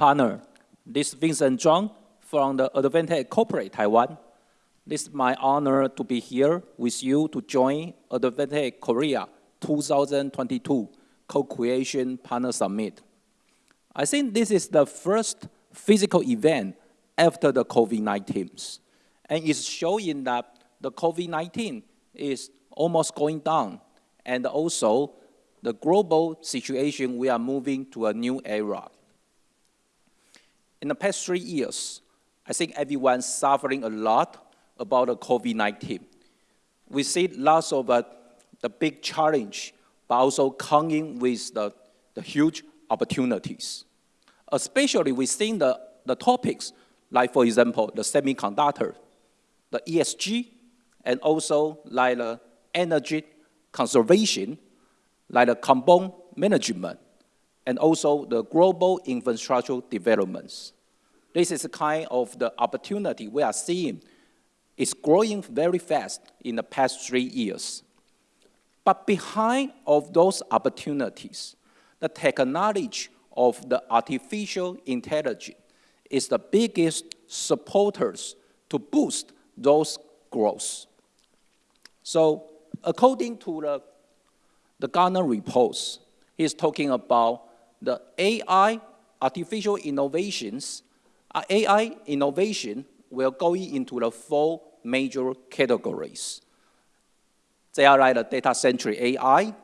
Partner, this is Vincent Zhang from the Advantech Corporate Taiwan. This is my honor to be here with you to join Advantech Korea 2022 Co-Creation Partner Summit. I think this is the first physical event after the COVID-19, and it's showing that the COVID-19 is almost going down, and also the global situation, we are moving to a new era. In the past three years, I think everyone's suffering a lot about the COVID-19. We see lots of uh, the big challenge, but also coming with the, the huge opportunities. Especially within the, the topics, like for example, the semiconductor, the ESG, and also like the energy conservation, like the carbon management, and also the global infrastructure developments. This is the kind of the opportunity we are seeing. It's growing very fast in the past three years. But behind of those opportunities, the technology of the artificial intelligence is the biggest supporters to boost those growth. So according to the, the Gartner reports, he's talking about the AI, artificial innovations, uh, AI innovation will go into the four major categories. They are like the data-centric AI,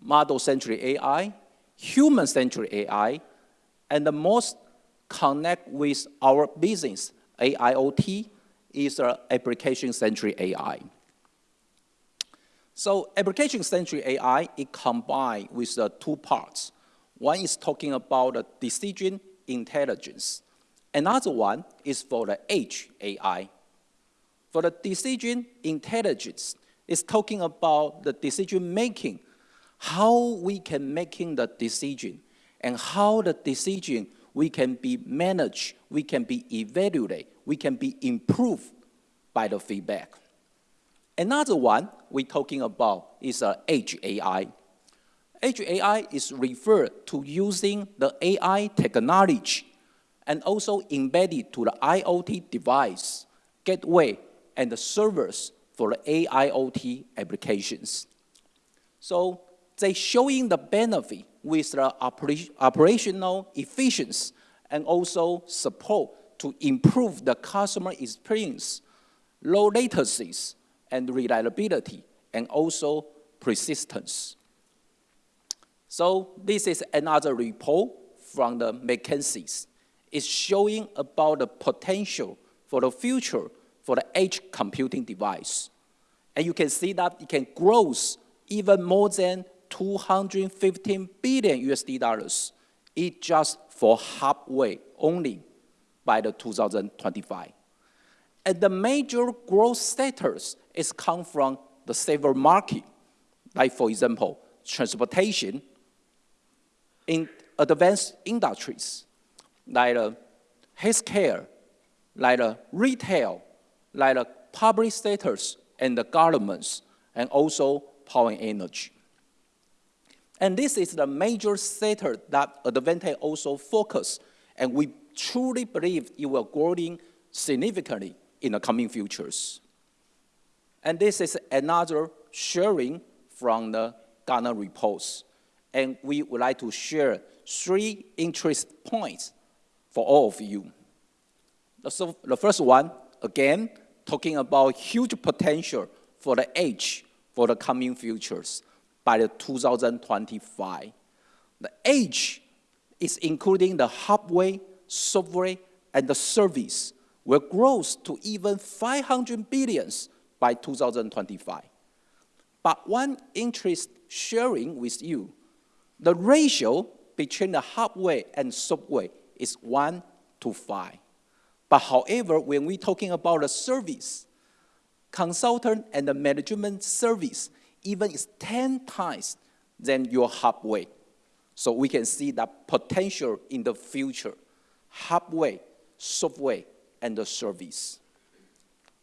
model-centric AI, human-centric AI, and the most connect with our business, AIoT, is the application-centric AI. So application-centric AI, it combined with the two parts. One is talking about the decision intelligence. Another one is for the edge AI. For the decision intelligence, it's talking about the decision making, how we can making the decision, and how the decision we can be managed, we can be evaluated, we can be improved by the feedback. Another one we're talking about is uh, Edge AI. Edge AI is referred to using the AI technology and also embedded to the IoT device, gateway, and the servers for the AIoT applications. So they showing the benefit with the oper operational efficiency and also support to improve the customer experience, low latencies, and reliability, and also persistence. So this is another report from the McKinsey's. It's showing about the potential for the future for the edge computing device. And you can see that it can grow even more than 215 billion USD dollars. It just for halfway only by the 2025. And the major growth sectors is come from the several market, like for example, transportation, in advanced industries, like uh, healthcare, like uh, retail, like the public sectors and the governments, and also power and energy. And this is the major sector that Advantech also focus, and we truly believe it will growing significantly in the coming futures. And this is another sharing from the Gartner reports. And we would like to share three interest points for all of you. So the first one, again, talking about huge potential for the edge for the coming futures by the 2025. The edge is including the hardware, software, and the service will grow to even 500 billions by 2025. But one interest sharing with you, the ratio between the hardware and software is 1 to 5. But however, when we're talking about the service, consultant and the management service even is 10 times than your hardware. So we can see that potential in the future, hardware, software, and the service.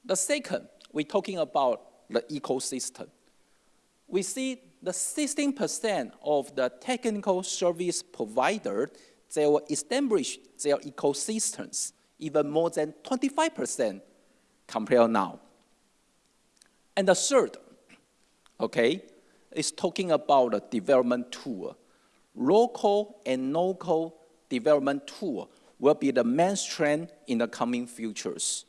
The second, we're talking about the ecosystem. We see the 16% of the technical service provider, they will establish their ecosystems even more than 25% compared now. And the third, okay, is talking about a development tool. Low-code and no-code development tool will be the main trend in the coming futures.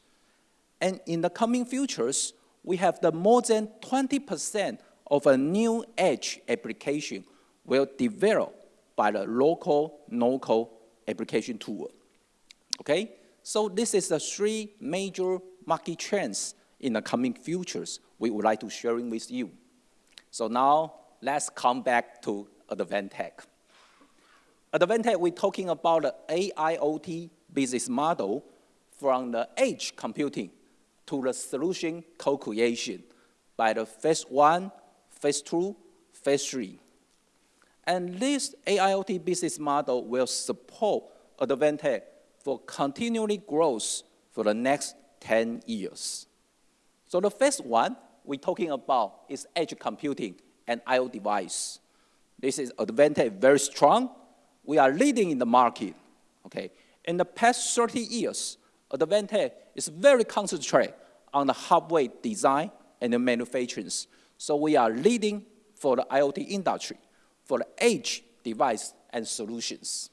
And in the coming futures, we have the more than 20% of a new edge application will develop by the low-code, no-code application tool. Okay? So this is the three major market trends in the coming futures we would like to sharing with you. So now let's come back to Advantech. Advantech, we're talking about the AIoT business model from the edge computing to the solution co-creation by the phase one, phase two, phase three. And this AIoT business model will support Advantech for continually growth for the next 10 years. So the first one we're talking about is edge computing and IO device. This is Advantech very strong. We are leading in the market. Okay. In the past 30 years, Advantech is very concentrated on the hardware design and the manufacturing. So we are leading for the IoT industry, for the edge device and solutions.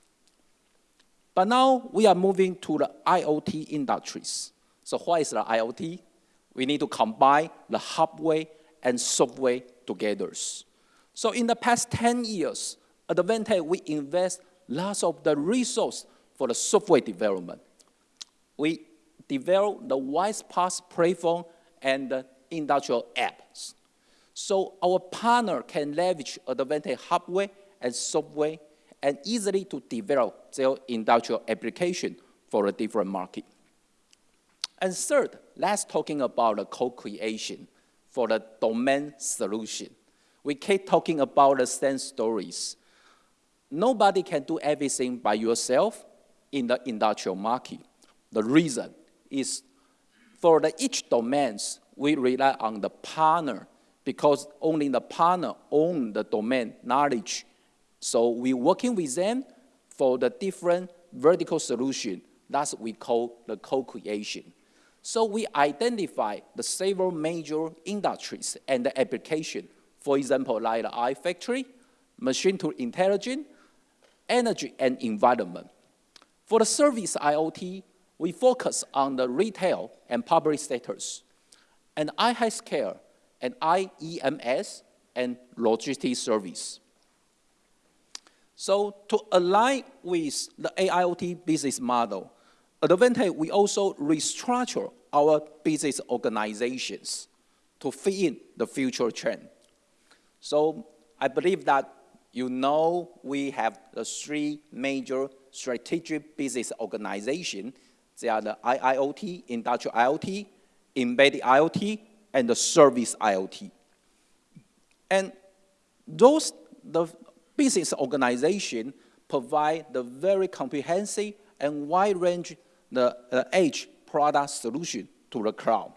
But now we are moving to the IoT industries. So what is the IoT? We need to combine the hardware and software together. So in the past 10 years, Advantech, we invest lots of the resource for the software development. We develop the WISE-PaaS platform and the industrial apps. So our partner can leverage Advantech hardware and software and easily to develop their industrial application for a different market. And third, let's talking about the co-creation for the domain solution. We keep talking about the same stories. Nobody can do everything by yourself in the industrial market. The reason is for the each domains, we rely on the partner because only the partner own the domain knowledge. So we're working with them for the different vertical solution. That's what we call the co-creation. So we identify the several major industries and the application. For example, like the iFactory, machine to intelligence, energy and environment. For the service IoT, we focus on the retail and public sectors, and iHealthcare and IEMS and logistics service. So to align with the AIoT business model, Advantech, we also restructure our business organizations to fit in the future trend. So I believe that you know we have the three major strategic business organizations. They are the IIoT, Industrial IoT, Embedded IoT, and the Service IoT. And those, the business organization provide the very comprehensive and wide range the uh, edge product solution to the cloud.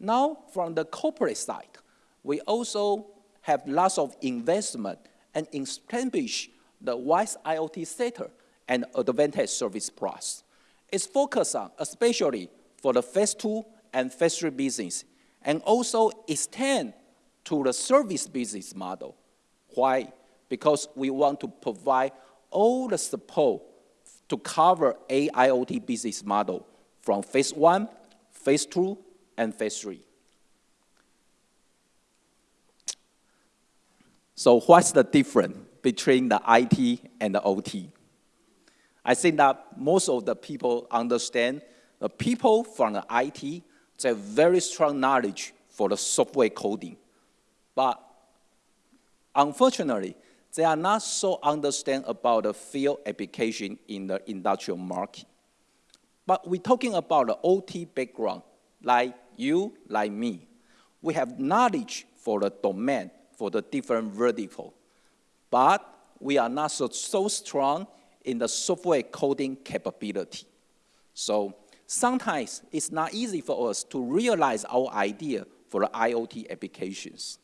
Now, from the corporate side, we also have lots of investment and establish the WISE IoT sector and Advantech Service Plus. It's focused on, especially for the phase two and phase three business, and also extend to the service business model. Why? Because we want to provide all the support to cover AIoT business model from phase one, phase two, and phase three. So what's the difference between the IT and the OT? I think that most of the people understand the people from the IT, have very strong knowledge for the software coding. But unfortunately, they are not so understand about the field application in the industrial market. But we're talking about the OT background, like you, like me. We have knowledge for the domain, for the different vertical. But we are not so, so strong in the software coding capability. So sometimes it's not easy for us to realize our idea for the IoT applications.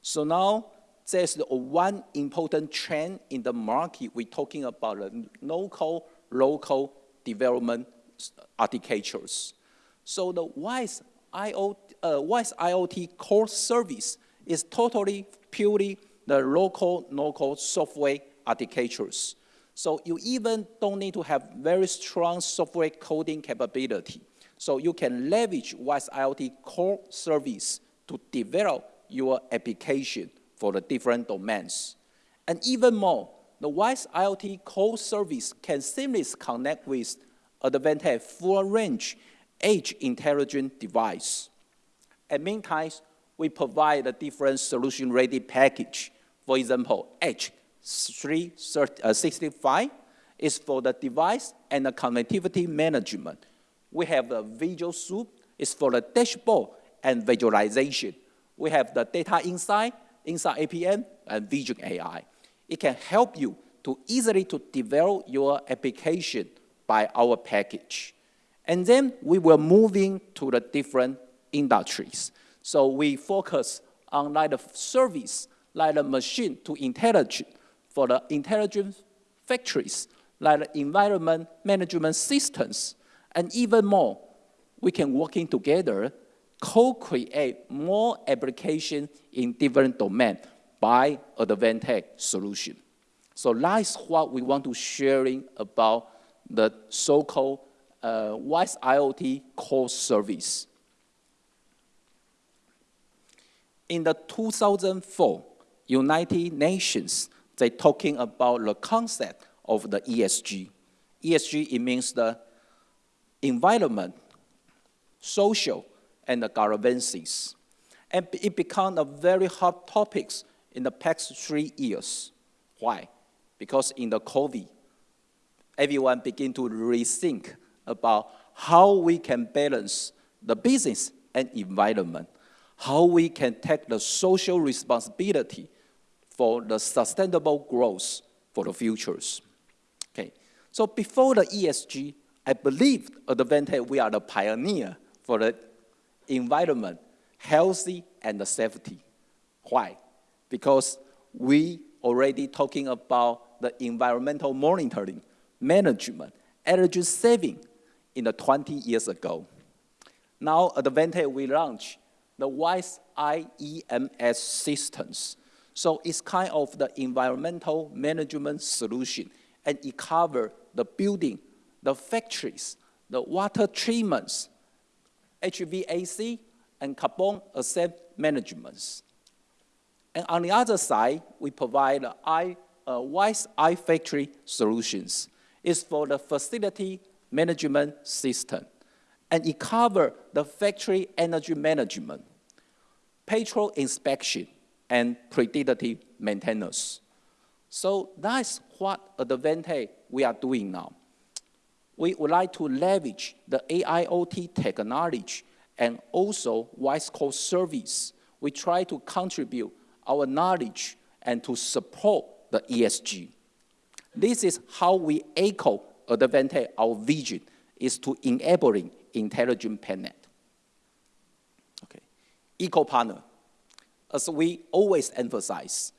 So now there's one important trend in the market. We're talking about low-code, no-code development architectures. So the WISE IoT, uh, WISE IoT core service is totally purely the low-code, no-code software architectures. So you even don't need to have very strong software coding capability. So you can leverage WISE IoT core service to develop your application for the different domains. And even more, the WISE IoT core service can seamlessly connect with Advantech full range edge intelligent device. At meantime, we provide a different solution-ready package. For example, Edge 365 uh, is for the device and the connectivity management. We have the Visual Soup, is for the dashboard and visualization. We have the data insight, Insight APM, and Vision AI. It can help you to easily to develop your application by our package. And then we will moving to the different industries. So we focus on like the service, like the machine to intelligent for the intelligent factories, like environment management systems, and even more, we can working together, co-create more application in different domain by Advantech solution. So that's what we want to sharing about the so-called uh, WISE IoT core service. In the 2004 United Nations, they talking about the concept of the ESG. ESG, it means the environment, social, and the governances. And it became a very hot topic in the past three years. Why? Because in the COVID, everyone begin to rethink about how we can balance the business and environment, how we can take the social responsibility for the sustainable growth for the futures. Okay, so before the ESG, I believe Advantech we are the pioneer for the environment, healthy and the safety. Why? Because we already talking about the environmental monitoring, management, energy saving in the 20 years ago. Now Advantech we launch the WISE IEMS systems. So it's kind of the environmental management solution and it covers the building the factories, the water treatments, HVAC, and carbon asset management. And on the other side, we provide I, uh, WISE iFactory solutions. It's for the facility management system. And it covers the factory energy management, petrol inspection, and predictive maintenance. So that's what Advantech we are doing now we would like to leverage the AIoT technology and also WISE Core service. We try to contribute our knowledge and to support the ESG. This is how we echo Advantech, our vision is to enabling intelligent planet. Okay. Eco partner, as we always emphasize,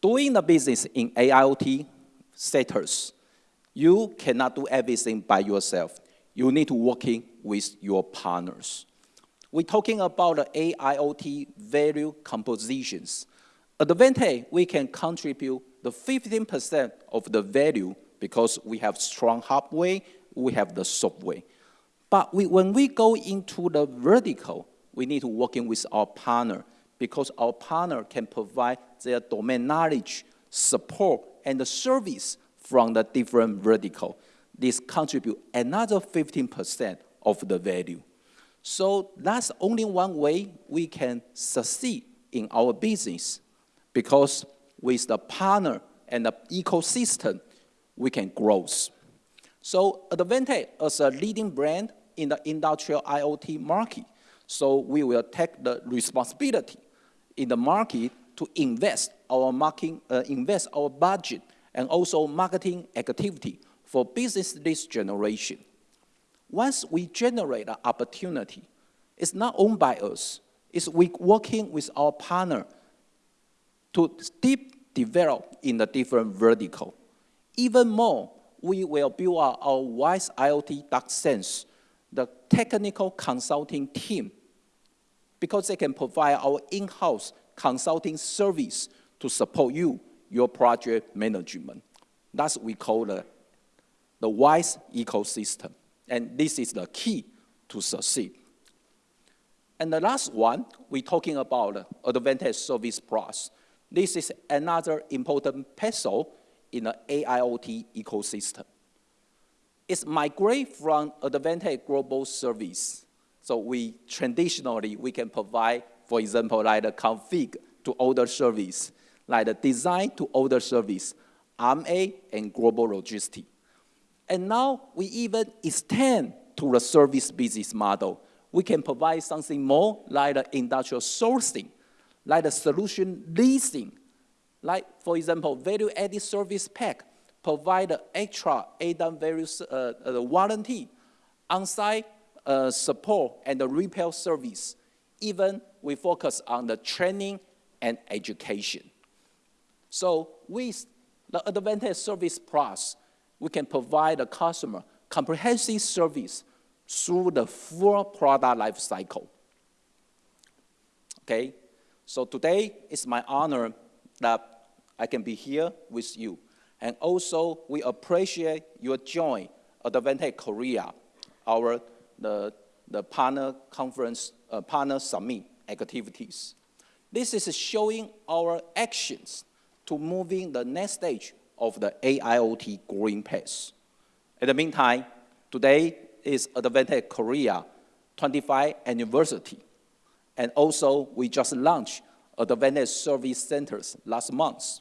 doing the business in AIoT sectors you cannot do everything by yourself. You need to working with your partners. We're talking about the AIoT value compositions. At Advantech, we can contribute the 15% of the value because we have strong hardware, we have the software. But we, when we go into the vertical, we need to working with our partner because our partner can provide their domain knowledge, support, and the service from the different vertical. This contribute another 15% of the value. So that's only one way we can succeed in our business because with the partner and the ecosystem, we can grow. So Advantech as a leading brand in the industrial IoT market, so we will take the responsibility in the market to invest our market, uh, invest our budget and also marketing activity for business lead generation. Once we generate an opportunity, it's not owned by us. It's we working with our partner to deep develop in the different vertical. Even more, we will build our, our WISE IoT DarkSense, the technical consulting team, because they can provide our in-house consulting service to support you, your project management. That's what we call the, the WISE ecosystem. And this is the key to succeed. And the last one, we're talking about Advantech Service Plus. This is another important puzzle in the AIoT ecosystem. It's migrate from Advantech Global Service. So we traditionally, we can provide, for example, like the config to order service, like the design to order service, RMA and global logistics. And now we even extend to the service business model. We can provide something more like the industrial sourcing, like the solution leasing, like, for example, value-added service pack, provide extra ADAM various uh, uh, warranty, on-site uh, support and the repair service. Even we focus on the training and education. So with the Advantech Service Plus, we can provide the customer comprehensive service through the full product life cycle. Okay, so today is my honor that I can be here with you. And also, we appreciate your join Advantech Korea, our the, the partner conference, uh, partner summit activities. This is showing our actions to moving the next stage of the AIoT growing pace. In the meantime, today is Advantech Korea 25th anniversary. And also, we just launched Advantech Service Centers last month.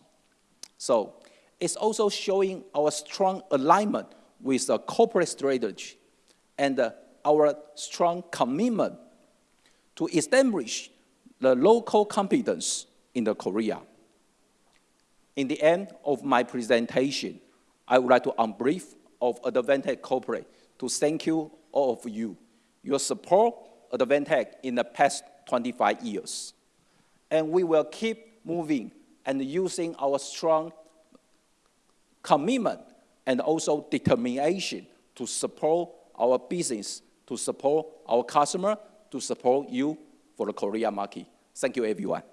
So it's also showing our strong alignment with the corporate strategy and uh, our strong commitment to establish the local competence in the Korea. In the end of my presentation, I would like to, on brief of Advantech Corporate, to thank you, all of you, your support Advantech in the past 25 years. And we will keep moving and using our strong commitment and also determination to support our business, to support our customer, to support you for the Korea market. Thank you, everyone.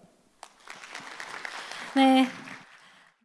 네,